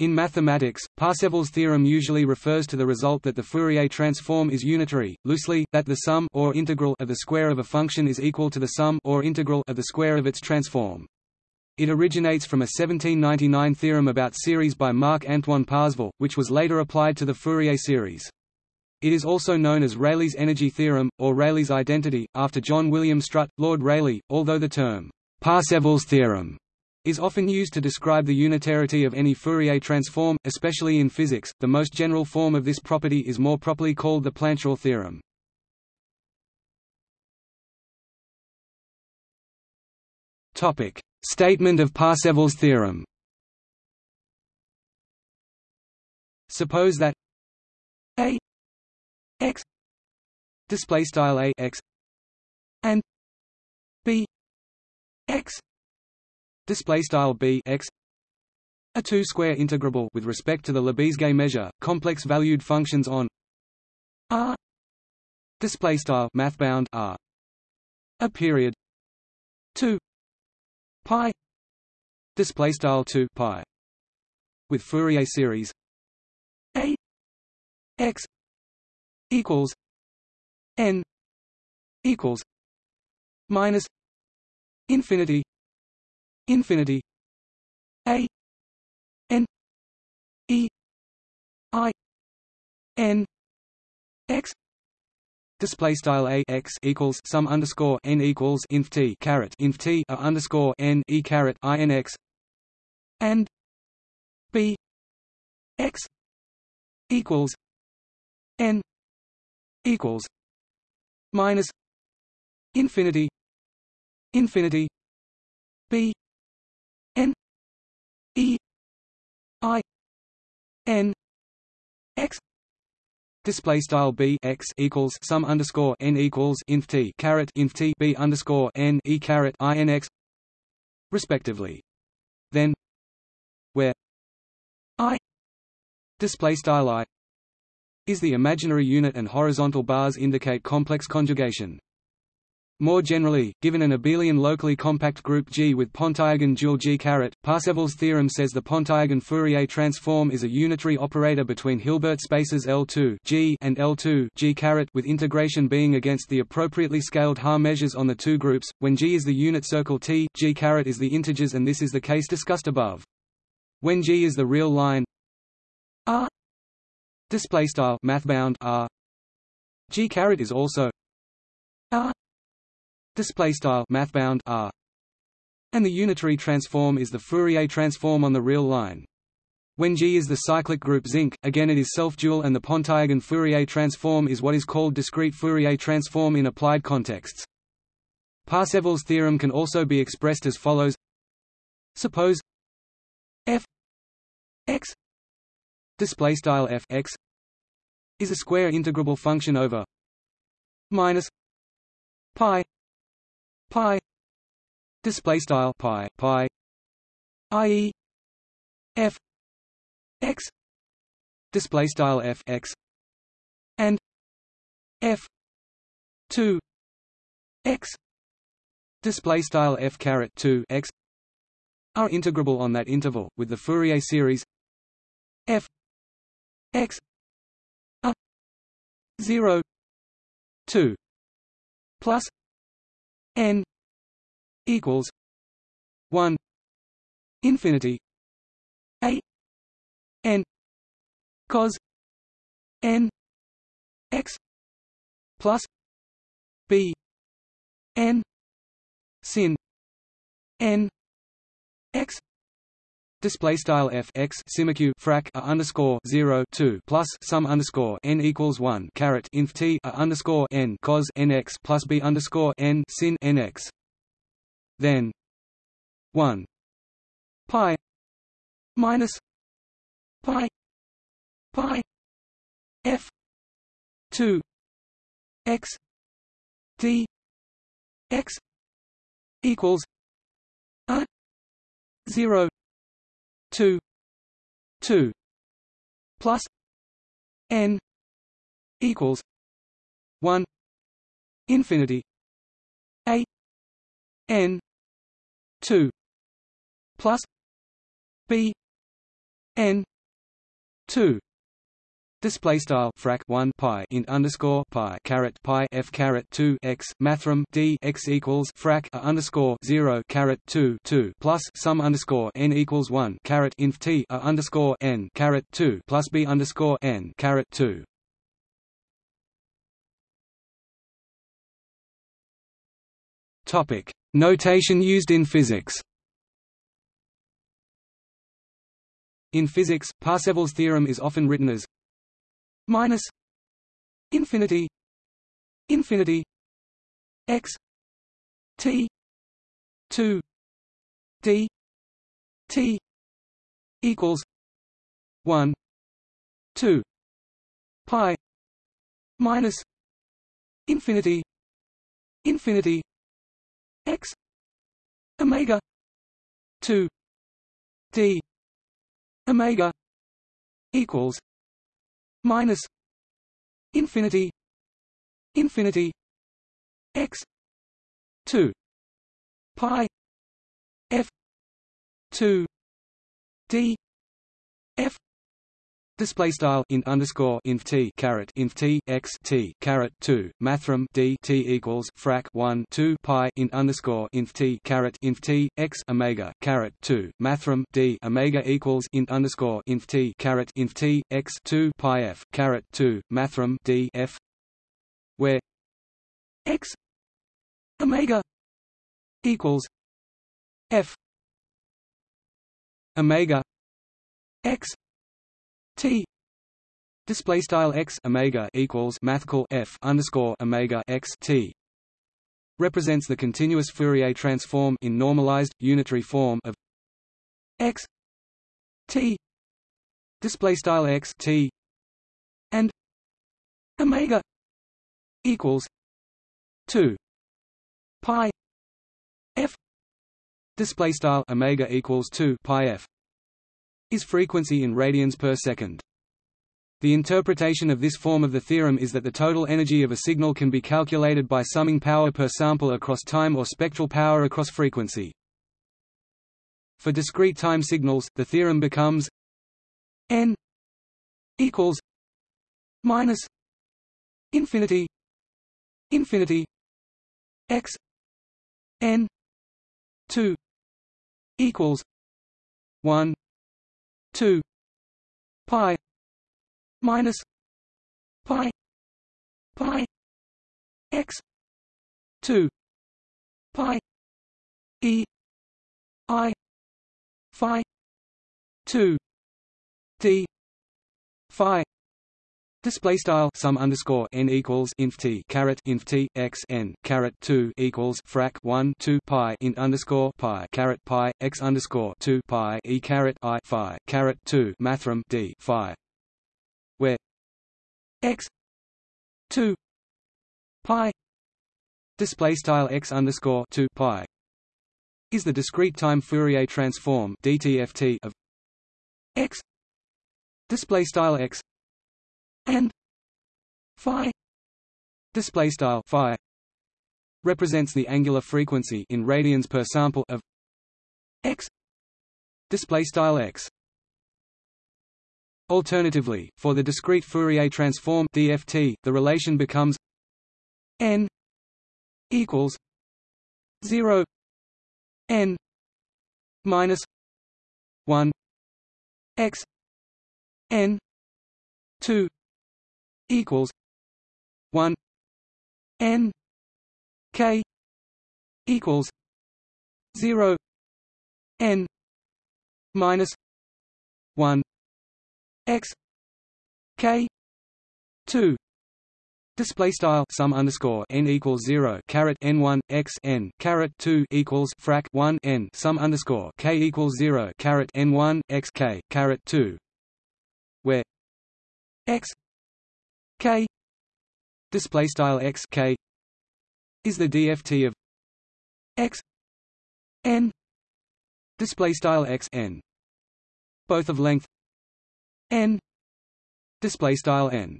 In mathematics, Parseval's theorem usually refers to the result that the Fourier transform is unitary, loosely, that the sum or integral of the square of a function is equal to the sum or integral of the square of its transform. It originates from a 1799 theorem about series by Marc-Antoine Parseval, which was later applied to the Fourier series. It is also known as Rayleigh's energy theorem, or Rayleigh's identity, after John William Strutt, Lord Rayleigh, although the term Parseval's theorem is often used to describe the unitarity of any Fourier transform, especially in physics. The most general form of this property is more properly called the Plancherel theorem. Topic: Statement of Parseval's theorem. Suppose that a x display style a x and b x display style b x. A two-square integrable with respect to the Lebesgue measure, complex-valued functions on R. Display style mathbound R. A period. 2 pi. Display style 2 pi. With Fourier series. A. X. Equals n. Equals minus infinity infinity. A n e i n x. Display style a x equals sum underscore n equals inf t caret. Inf t a underscore n e caret i n x. And b x equals n equals minus infinity infinity b I N X display style b x equals sum underscore n equals inf t caret inf t b underscore n e caret i n x respectively. Then, where i display style i is the imaginary unit and horizontal bars indicate complex conjugation. More generally, given an abelian locally compact group G with Pontryagin dual G caret, Parseval's theorem says the Pontryagin Fourier transform is a unitary operator between Hilbert spaces L2 G and L2 G caret with integration being against the appropriately scaled Haar measures on the two groups. When G is the unit circle T, G caret is the integers and this is the case discussed above. When G is the real line R display style mathbound R G caret is also display style mathbound R and the unitary transform is the Fourier transform on the real line. When G is the cyclic group zinc, again it is self-dual and the Pontryagin Fourier transform is what is called discrete Fourier transform in applied contexts. Parseval's theorem can also be expressed as follows Suppose f x display style f x is a square integrable function over minus pi pi. Display style. Pi. Pi. Ie f. X. Display style. F. X. And f. 2 x. Display style. F. caret 2 x. Are integrable on that interval with the Fourier series. F. X. A. 0 2 plus n equals 1 infinity a n cos n x plus b n sin n x Display style f x simeq frac a underscore zero two plus sum underscore n equals one caret inf t a underscore n cos n x plus b underscore n sin n x. Then one pi minus pi pi f two x d x equals a zero two two plus n equals one infinity a n two plus b n 2 Display style frac 1 pi int underscore pi caret pi f caret 2 x mathrm d x equals frac a underscore 0 caret 2 2 plus sum underscore n equals 1 caret inf t a underscore n caret 2 plus b underscore n caret 2. Topic notation used in physics. In physics, Parseval's theorem is often written as minus infinity infinity x t 2 d t equals 1 2 pi minus infinity infinity x omega 2 d omega equals minus infinity infinity x 2 pi f 2 d f Display style int underscore inf t caret inf t x t caret two mathrm d t equals frac one two pi int underscore inf t caret inf t x omega caret two mathrm d omega equals int underscore inf t caret inf t x two pi f caret two mathrm d f where x omega equals f omega x T. Display style x omega equals mathcal f underscore omega x T. Represents the continuous Fourier transform in normalized unitary form of x T. Display style x T and omega equals 2 pi f. Display style omega equals 2 pi f is frequency in radians per second. The interpretation of this form of the theorem is that the total energy of a signal can be calculated by summing power per sample across time or spectral power across frequency. For discrete time signals, the theorem becomes n equals minus infinity infinity x n 2 equals 1 2 pi minus pi pi x 2 pi e i phi 2 d phi Display style sum underscore n equals inf t caret inf t x n caret two equals frac one two pi int underscore pi caret pi x underscore two pi e caret i phi caret two mathrm d phi, where x two pi display style x underscore two pi is the discrete time Fourier transform DTFT of x. Display style x and phi. Display style phi represents the angular frequency in radians per sample of x. Display style x. Alternatively, for the discrete Fourier transform DFT, the relation becomes n equals 0 n minus 1 x n 2 equals one N K equals zero N minus one X K two. Display style sum underscore n equals zero caret n one x n caret two equals frac one n sum underscore k equals zero caret n one x k caret two, where x k. Display style x k. Is the DFT of x n. Display style x n. Both of length n. Display style n.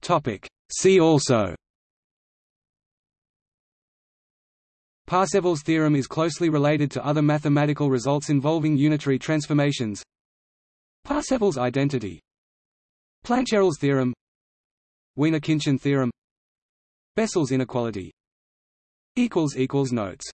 Topic. See also Parsevals theorem is closely related to other mathematical results involving unitary transformations. Parsevals identity. Plancherel's theorem. Wiener-Khinchin theorem. Bessel's inequality. Notes